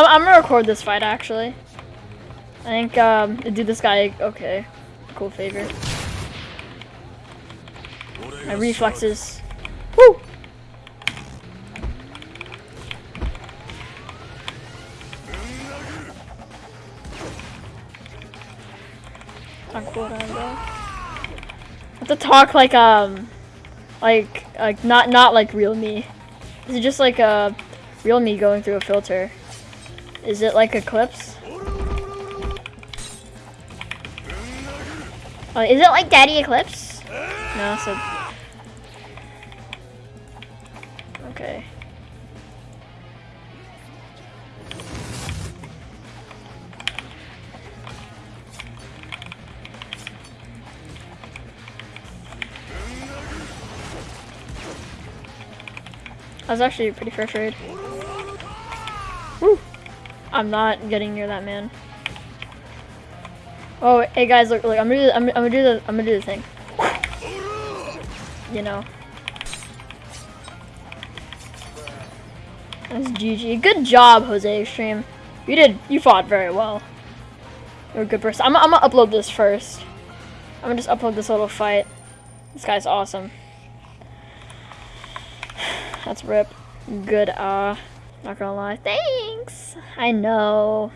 I'm, I'm gonna record this fight actually. I think um, do this guy okay. Cool favor. My reflexes. Woo! I have to talk like um, like like not not like real me. Is it just like a real me going through a filter? Is it like Eclipse? Oh, is it like Daddy Eclipse? No, so okay. That was actually pretty frustrated. Woo! I'm not getting near that man. Oh, hey guys, look, look, I'm gonna do, the, I'm, I'm gonna do the, I'm gonna do the thing. You know. That's GG. Good job, Jose Extreme. You did, you fought very well. You're a good person. I'm, I'm gonna upload this first. I'm gonna just upload this little fight. This guy's awesome. That's rip. Good, uh, not gonna lie. Thanks! I know.